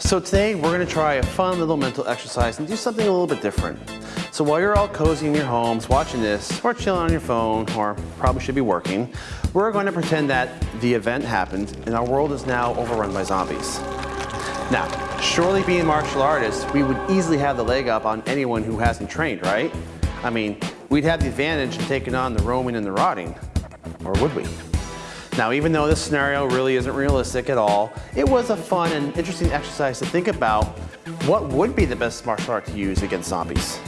So today we're gonna try a fun little mental exercise and do something a little bit different. So while you're all cozy in your homes watching this, or chilling on your phone, or probably should be working, we're going to pretend that the event happened and our world is now overrun by zombies. Now, surely being martial artists, we would easily have the leg up on anyone who hasn't trained, right? I mean, we'd have the advantage of taking on the roaming and the rotting, or would we? Now, even though this scenario really isn't realistic at all, it was a fun and interesting exercise to think about what would be the best martial art to use against zombies.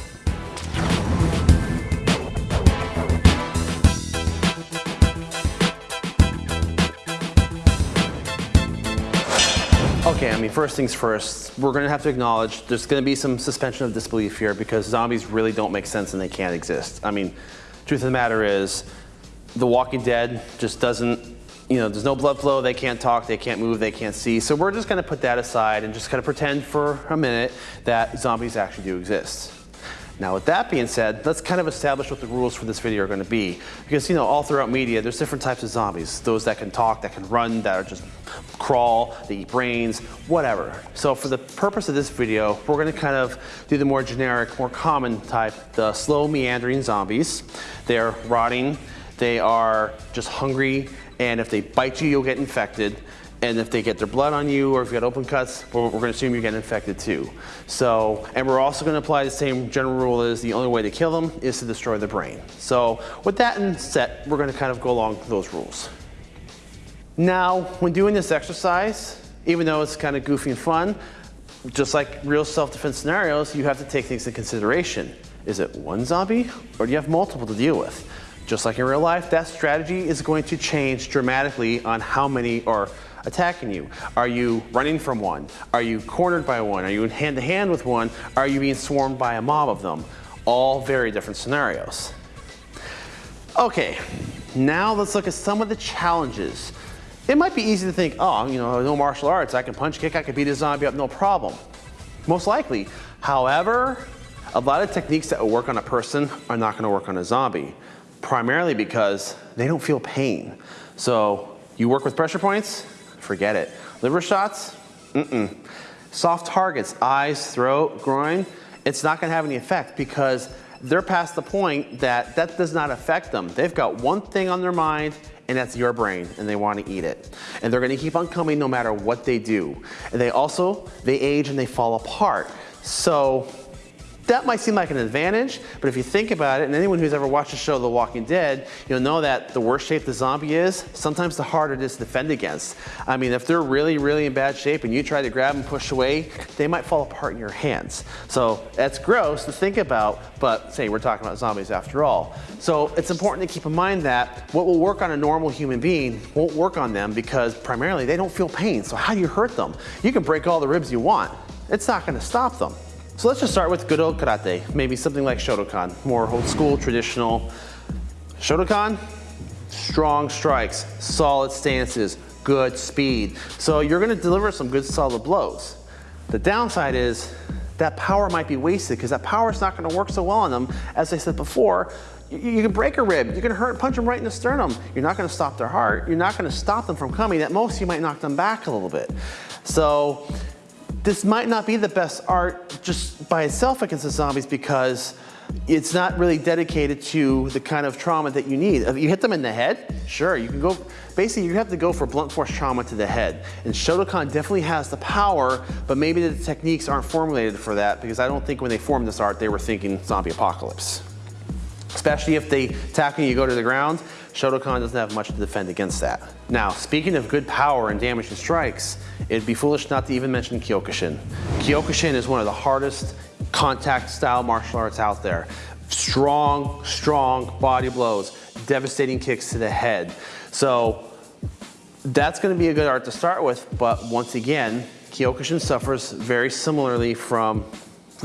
Okay, I mean, first things first, we're gonna have to acknowledge there's gonna be some suspension of disbelief here because zombies really don't make sense and they can't exist. I mean, truth of the matter is, The Walking Dead just doesn't you know, there's no blood flow, they can't talk, they can't move, they can't see. So we're just gonna put that aside and just kind of pretend for a minute that zombies actually do exist. Now with that being said, let's kind of establish what the rules for this video are gonna be. Because you know, all throughout media, there's different types of zombies. Those that can talk, that can run, that are just crawl, they eat brains, whatever. So for the purpose of this video, we're gonna kind of do the more generic, more common type, the slow meandering zombies. They're rotting, they are just hungry and if they bite you, you'll get infected. And if they get their blood on you or if you got open cuts, we're, we're gonna assume you get infected too. So, and we're also gonna apply the same general rule as the only way to kill them is to destroy the brain. So with that in set, we're gonna kind of go along those rules. Now, when doing this exercise, even though it's kind of goofy and fun, just like real self-defense scenarios, you have to take things into consideration. Is it one zombie or do you have multiple to deal with? Just like in real life, that strategy is going to change dramatically on how many are attacking you. Are you running from one? Are you cornered by one? Are you in hand to hand with one? Are you being swarmed by a mob of them? All very different scenarios. Okay, now let's look at some of the challenges. It might be easy to think, oh, you know, no martial arts, I can punch, kick, I can beat a zombie up, no problem. Most likely. However, a lot of techniques that will work on a person are not gonna work on a zombie primarily because they don't feel pain. So you work with pressure points, forget it. Liver shots, mm-mm. Soft targets, eyes, throat, groin, it's not gonna have any effect because they're past the point that that does not affect them. They've got one thing on their mind and that's your brain and they want to eat it. And they're gonna keep on coming no matter what they do. And they also, they age and they fall apart. So that might seem like an advantage, but if you think about it, and anyone who's ever watched the show The Walking Dead, you'll know that the worse shape the zombie is, sometimes the harder it is to defend against. I mean, if they're really, really in bad shape and you try to grab and push away, they might fall apart in your hands. So that's gross to think about, but say we're talking about zombies after all. So it's important to keep in mind that what will work on a normal human being won't work on them because primarily they don't feel pain. So how do you hurt them? You can break all the ribs you want. It's not gonna stop them. So let's just start with good old karate, maybe something like Shotokan, more old school, traditional. Shotokan, strong strikes, solid stances, good speed. So you're gonna deliver some good solid blows. The downside is that power might be wasted because that power is not gonna work so well on them. As I said before, you, you can break a rib, you can hurt, punch them right in the sternum. You're not gonna stop their heart, you're not gonna stop them from coming. At most, you might knock them back a little bit. So this might not be the best art just by itself against the zombies because it's not really dedicated to the kind of trauma that you need. If you hit them in the head, sure, you can go, basically you have to go for blunt force trauma to the head. And Shotokan definitely has the power, but maybe the techniques aren't formulated for that because I don't think when they formed this art, they were thinking zombie apocalypse. Especially if they tackle you, you go to the ground, Shotokan doesn't have much to defend against that. Now, speaking of good power and damage damaging strikes, it'd be foolish not to even mention Kyokushin. Kyokushin is one of the hardest contact style martial arts out there. Strong, strong body blows, devastating kicks to the head. So that's gonna be a good art to start with, but once again, Kyokushin suffers very similarly from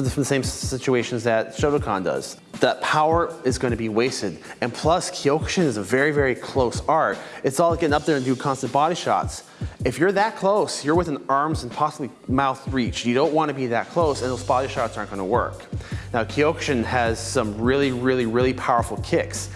the same situations that Shotokan does. That power is going to be wasted. And plus, Kyokushin is a very, very close art. It's all getting up there and do constant body shots. If you're that close, you're within arms and possibly mouth reach. You don't want to be that close and those body shots aren't going to work. Now, Kyokushin has some really, really, really powerful kicks.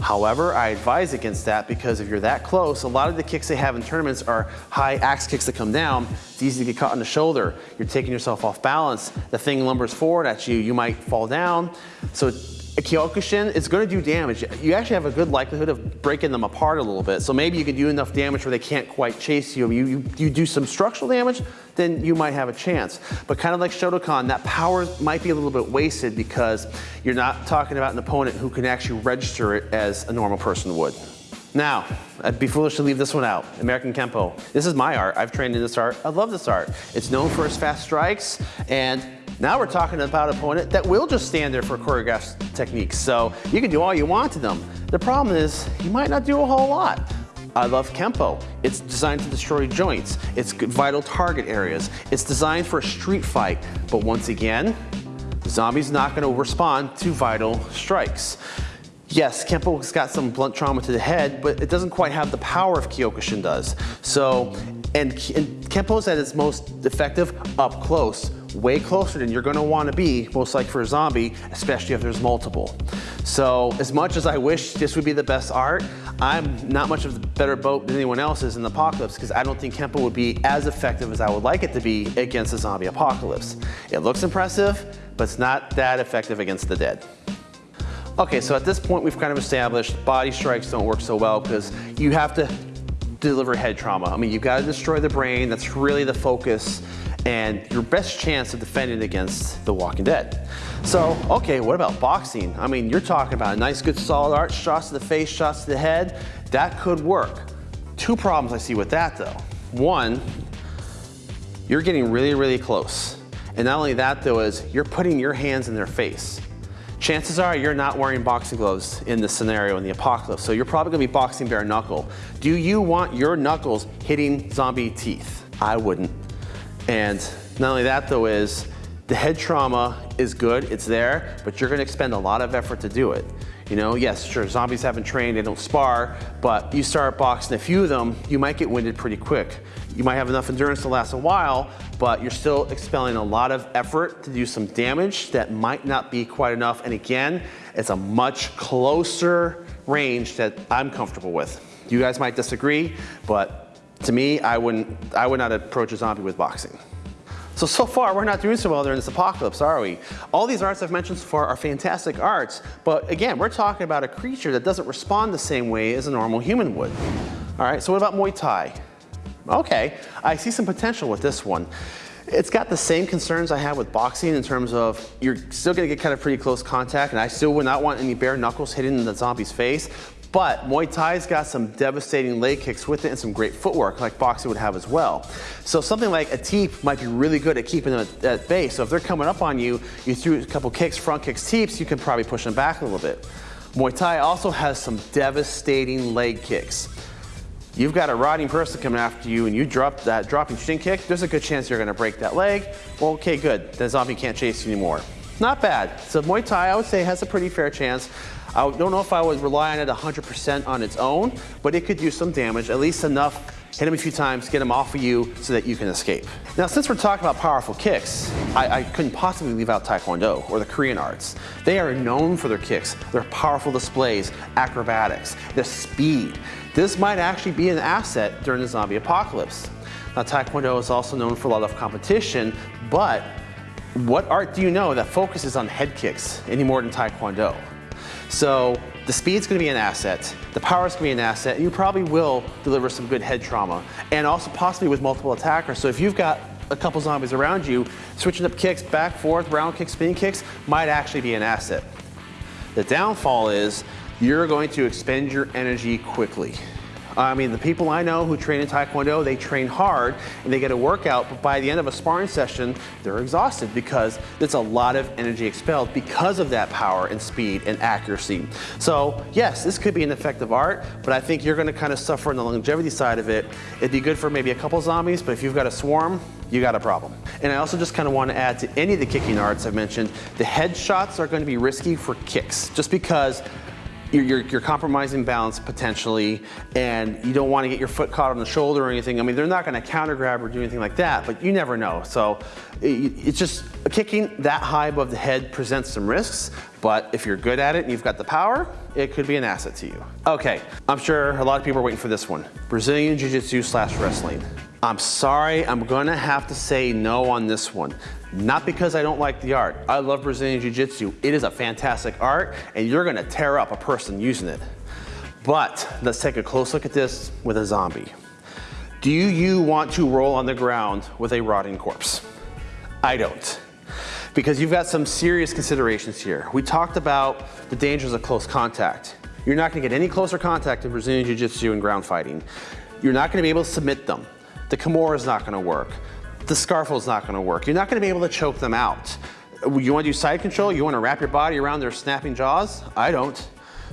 However, I advise against that because if you're that close, a lot of the kicks they have in tournaments are high axe kicks that come down. It's easy to get caught on the shoulder. You're taking yourself off balance. The thing lumbers forward at you. You might fall down. So a Kyokushin going to do damage. You actually have a good likelihood of breaking them apart a little bit. So maybe you can do enough damage where they can't quite chase you. You, you, you do some structural damage, then you might have a chance. But kind of like Shotokan, that power might be a little bit wasted because you're not talking about an opponent who can actually register it as a normal person would. Now, I'd be foolish to leave this one out. American Kempo. This is my art. I've trained in this art. I love this art. It's known for its fast strikes and now we're talking about an opponent that will just stand there for choreographed techniques. So you can do all you want to them. The problem is you might not do a whole lot. I love Kempo. It's designed to destroy joints. It's vital target areas. It's designed for a street fight. But once again, the zombie's not gonna respond to vital strikes. Yes, Kempo's got some blunt trauma to the head, but it doesn't quite have the power of Kyokushin does. So, and, and Kempo's at its most effective up close way closer than you're gonna wanna be, most like for a zombie, especially if there's multiple. So as much as I wish this would be the best art, I'm not much of a better boat than anyone else is in the apocalypse because I don't think Kempo would be as effective as I would like it to be against a zombie apocalypse. It looks impressive, but it's not that effective against the dead. Okay, so at this point we've kind of established body strikes don't work so well because you have to deliver head trauma. I mean, you've got to destroy the brain. That's really the focus and your best chance of defending against The Walking Dead. So, okay, what about boxing? I mean, you're talking about a nice, good, solid art, shots to the face, shots to the head. That could work. Two problems I see with that though. One, you're getting really, really close. And not only that though is you're putting your hands in their face. Chances are you're not wearing boxing gloves in this scenario in the apocalypse, so you're probably gonna be boxing bare knuckle. Do you want your knuckles hitting zombie teeth? I wouldn't. And not only that though is, the head trauma is good, it's there, but you're gonna expend a lot of effort to do it. You know, yes, sure, zombies haven't trained, they don't spar, but you start boxing a few of them, you might get winded pretty quick. You might have enough endurance to last a while, but you're still expelling a lot of effort to do some damage that might not be quite enough. And again, it's a much closer range that I'm comfortable with. You guys might disagree, but to me, I, wouldn't, I would not approach a zombie with boxing. So, so far, we're not doing so well during this apocalypse, are we? All these arts I've mentioned so far are fantastic arts, but again, we're talking about a creature that doesn't respond the same way as a normal human would. All right, so what about Muay Thai? Okay, I see some potential with this one. It's got the same concerns I have with boxing in terms of you're still gonna get kind of pretty close contact and I still would not want any bare knuckles hitting the zombie's face, but Muay Thai's got some devastating leg kicks with it and some great footwork like boxing would have as well. So something like a teep might be really good at keeping them at, at bay. So if they're coming up on you, you threw a couple kicks, front kicks, teeps, you can probably push them back a little bit. Muay Thai also has some devastating leg kicks. You've got a rotting person coming after you and you drop that dropping shin kick, there's a good chance you're gonna break that leg. Well, okay, good. The zombie can't chase you anymore. Not bad. So Muay Thai, I would say, has a pretty fair chance. I don't know if I would rely on it 100% on its own, but it could do some damage, at least enough hit him a few times, get him off of you so that you can escape. Now, since we're talking about powerful kicks, I, I, couldn't possibly leave out Taekwondo or the Korean arts. They are known for their kicks, their powerful displays, acrobatics, their speed. This might actually be an asset during the zombie apocalypse. Now, Taekwondo is also known for a lot of competition, but what art do you know that focuses on head kicks any more than Taekwondo? So the speed's gonna be an asset, the power's gonna be an asset, and you probably will deliver some good head trauma. And also possibly with multiple attackers. So if you've got a couple zombies around you, switching up kicks, back, forth, round kicks, spinning kicks, might actually be an asset. The downfall is you're going to expend your energy quickly. I mean, the people I know who train in Taekwondo, they train hard and they get a workout, but by the end of a sparring session, they're exhausted because there's a lot of energy expelled because of that power and speed and accuracy. So yes, this could be an effective art, but I think you're gonna kind of suffer on the longevity side of it. It'd be good for maybe a couple zombies, but if you've got a swarm, you got a problem. And I also just kind of want to add to any of the kicking arts I've mentioned, the headshots are going to be risky for kicks, just because you're, you're, you're, compromising balance potentially, and you don't want to get your foot caught on the shoulder or anything. I mean, they're not going to counter grab or do anything like that, but you never know. So it, it's just kicking that high above the head presents some risks, but if you're good at it and you've got the power, it could be an asset to you. Okay, I'm sure a lot of people are waiting for this one. Brazilian Jiu-Jitsu slash wrestling. I'm sorry, I'm gonna have to say no on this one. Not because I don't like the art. I love Brazilian Jiu-Jitsu. It is a fantastic art and you're gonna tear up a person using it. But let's take a close look at this with a zombie. Do you want to roll on the ground with a rotting corpse? I don't. Because you've got some serious considerations here. We talked about the dangers of close contact. You're not gonna get any closer contact in Brazilian Jiu-Jitsu and ground fighting. You're not gonna be able to submit them. The Kimura is not gonna work. The Scarfo is not gonna work. You're not gonna be able to choke them out. You wanna do side control? You wanna wrap your body around their snapping jaws? I don't.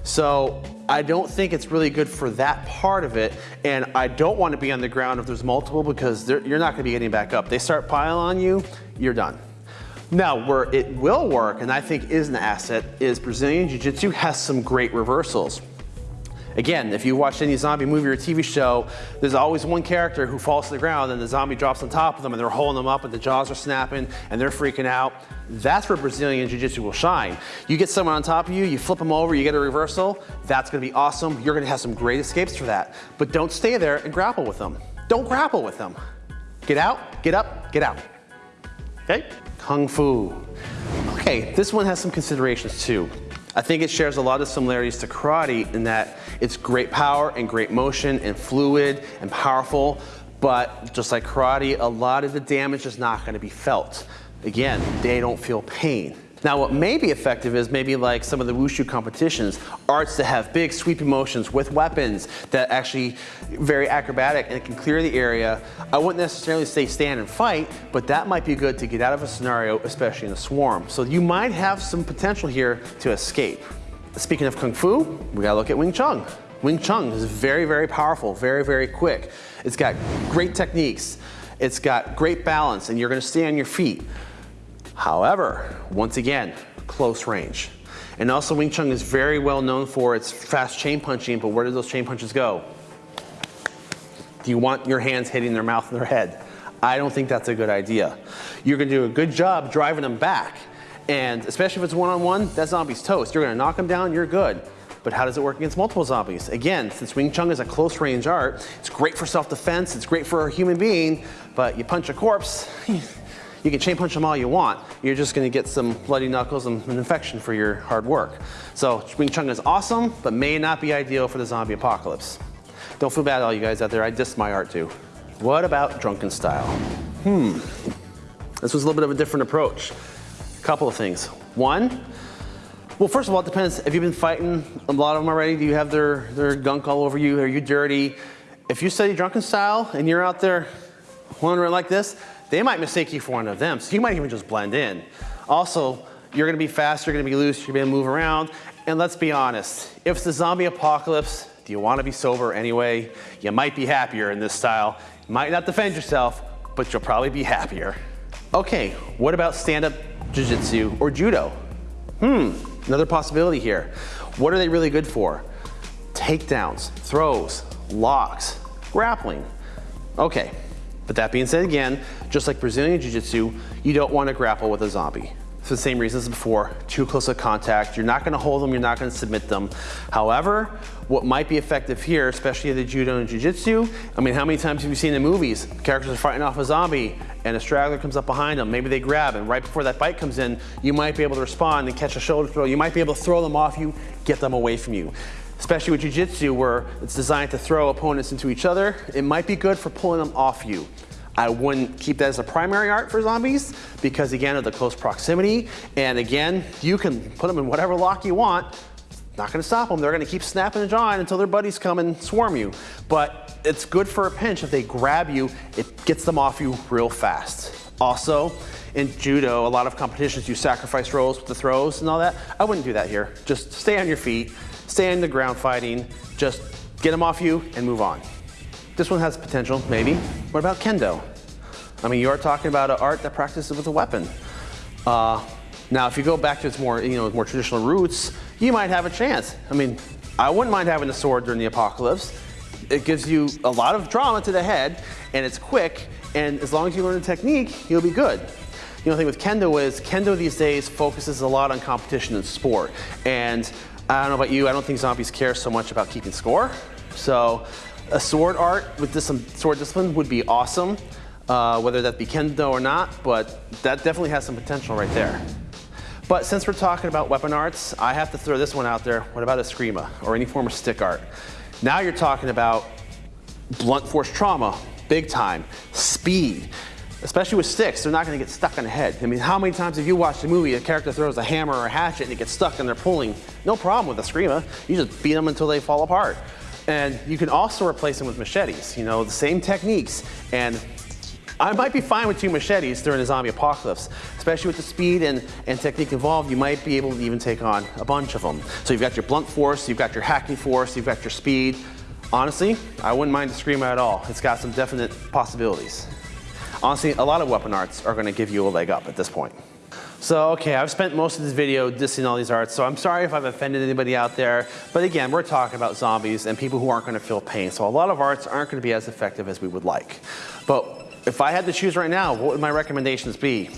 So I don't think it's really good for that part of it. And I don't want to be on the ground if there's multiple because you're not going to be getting back up. They start piling on you, you're done. Now, where it will work, and I think is an asset, is Brazilian Jiu-Jitsu has some great reversals. Again, if you watch any zombie movie or TV show, there's always one character who falls to the ground and the zombie drops on top of them and they're holding them up and the jaws are snapping and they're freaking out. That's where Brazilian Jiu-Jitsu will shine. You get someone on top of you, you flip them over, you get a reversal, that's gonna be awesome. You're gonna have some great escapes for that. But don't stay there and grapple with them. Don't grapple with them. Get out, get up, get out. Okay? Kung Fu. Okay, this one has some considerations too. I think it shares a lot of similarities to karate in that it's great power and great motion and fluid and powerful, but just like karate, a lot of the damage is not gonna be felt. Again, they don't feel pain. Now what may be effective is maybe like some of the wushu competitions, arts that have big sweeping motions with weapons that actually very acrobatic and it can clear the area. I wouldn't necessarily say stand and fight, but that might be good to get out of a scenario, especially in a swarm. So you might have some potential here to escape. Speaking of Kung Fu, we gotta look at Wing Chun. Wing Chun is very, very powerful, very, very quick. It's got great techniques. It's got great balance and you're gonna stay on your feet. However, once again, close range. And also Wing Chun is very well known for its fast chain punching, but where do those chain punches go? Do you want your hands hitting their mouth and their head? I don't think that's a good idea. You're gonna do a good job driving them back. And especially if it's one-on-one, -on -one, that zombie's toast. You're gonna knock them down, you're good. But how does it work against multiple zombies? Again, since Wing Chun is a close range art, it's great for self-defense, it's great for a human being, but you punch a corpse, You can chain punch them all you want. You're just gonna get some bloody knuckles and an infection for your hard work. So Wing Chun is awesome, but may not be ideal for the zombie apocalypse. Don't feel bad all you guys out there, I dissed my art too. What about drunken style? Hmm, this was a little bit of a different approach. A couple of things. One, well, first of all, it depends. Have you been fighting a lot of them already? Do you have their, their gunk all over you? Are you dirty? If you study drunken style and you're out there wandering like this, they might mistake you for one of them, so you might even just blend in. Also, you're gonna be fast, you're gonna be loose, you're gonna move around, and let's be honest, if it's a zombie apocalypse, do you wanna be sober anyway? You might be happier in this style. You might not defend yourself, but you'll probably be happier. Okay, what about stand-up jiu-jitsu or judo? Hmm, another possibility here. What are they really good for? Takedowns, throws, locks, grappling. Okay, but that being said again, just like Brazilian Jiu-Jitsu, you don't want to grapple with a zombie. For the same reasons as before, too close of contact, you're not gonna hold them, you're not gonna submit them. However, what might be effective here, especially the Judo and Jiu-Jitsu, I mean, how many times have you seen in movies, characters are fighting off a zombie and a straggler comes up behind them, maybe they grab and right before that bite comes in, you might be able to respond and catch a shoulder throw, you might be able to throw them off you, get them away from you especially with Jiu-Jitsu where it's designed to throw opponents into each other, it might be good for pulling them off you. I wouldn't keep that as a primary art for zombies because again of the close proximity. And again, you can put them in whatever lock you want. Not gonna stop them. They're gonna keep snapping and jawing until their buddies come and swarm you. But it's good for a pinch. If they grab you, it gets them off you real fast. Also, in judo, a lot of competitions you sacrifice rolls with the throws and all that. I wouldn't do that here. Just stay on your feet, stay on the ground fighting, just get them off you and move on. This one has potential, maybe. What about kendo? I mean, you are talking about an art that practices with a weapon. Uh, now, if you go back to its more, you know, more traditional roots, you might have a chance. I mean, I wouldn't mind having a sword during the apocalypse. It gives you a lot of drama to the head, and it's quick, and as long as you learn the technique, you'll be good. The only thing with Kendo is, Kendo these days focuses a lot on competition and sport. And I don't know about you, I don't think zombies care so much about keeping score. So a sword art with this, some sword discipline would be awesome, uh, whether that be Kendo or not, but that definitely has some potential right there. But since we're talking about weapon arts, I have to throw this one out there. What about Eskrima or any form of stick art? Now you're talking about blunt force trauma, big time, speed, especially with sticks, they're not gonna get stuck on the head. I mean, how many times have you watched a movie, a character throws a hammer or a hatchet and it gets stuck and they're pulling? No problem with Eskrima. You just beat them until they fall apart. And you can also replace them with machetes, you know, the same techniques. And I might be fine with two machetes during a zombie apocalypse, especially with the speed and, and technique involved, you might be able to even take on a bunch of them. So you've got your blunt force, you've got your hacking force, you've got your speed. Honestly, I wouldn't mind the Eskrima at all. It's got some definite possibilities. Honestly, a lot of weapon arts are gonna give you a leg up at this point. So, okay, I've spent most of this video dissing all these arts, so I'm sorry if I've offended anybody out there. But again, we're talking about zombies and people who aren't gonna feel pain. So a lot of arts aren't gonna be as effective as we would like. But if I had to choose right now, what would my recommendations be?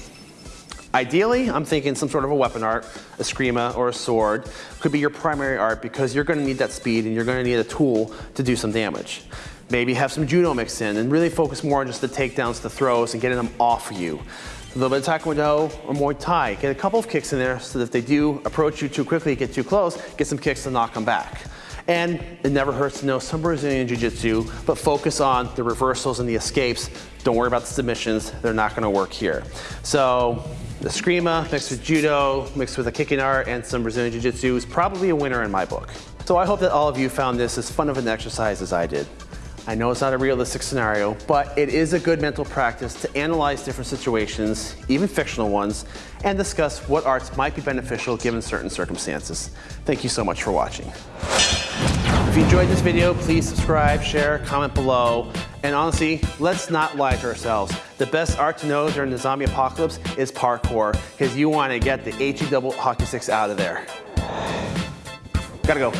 Ideally, I'm thinking some sort of a weapon art, a Eskrima or a sword could be your primary art because you're gonna need that speed and you're gonna need a tool to do some damage. Maybe have some judo mixed in and really focus more on just the takedowns, the throws, and getting them off you. A little bit of Taekwondo or Muay Thai. Get a couple of kicks in there so that if they do approach you too quickly, get too close, get some kicks to knock them back. And it never hurts to know some Brazilian Jiu-Jitsu, but focus on the reversals and the escapes. Don't worry about the submissions. They're not gonna work here. So the Eskrima mixed with Judo, mixed with a kicking art and some Brazilian Jiu-Jitsu is probably a winner in my book. So I hope that all of you found this as fun of an exercise as I did. I know it's not a realistic scenario, but it is a good mental practice to analyze different situations, even fictional ones, and discuss what arts might be beneficial given certain circumstances. Thank you so much for watching. If you enjoyed this video, please subscribe, share, comment below. And honestly, let's not lie to ourselves. The best art to know during the zombie apocalypse is parkour, because you want to get the HE double hockey sticks out of there. Gotta go.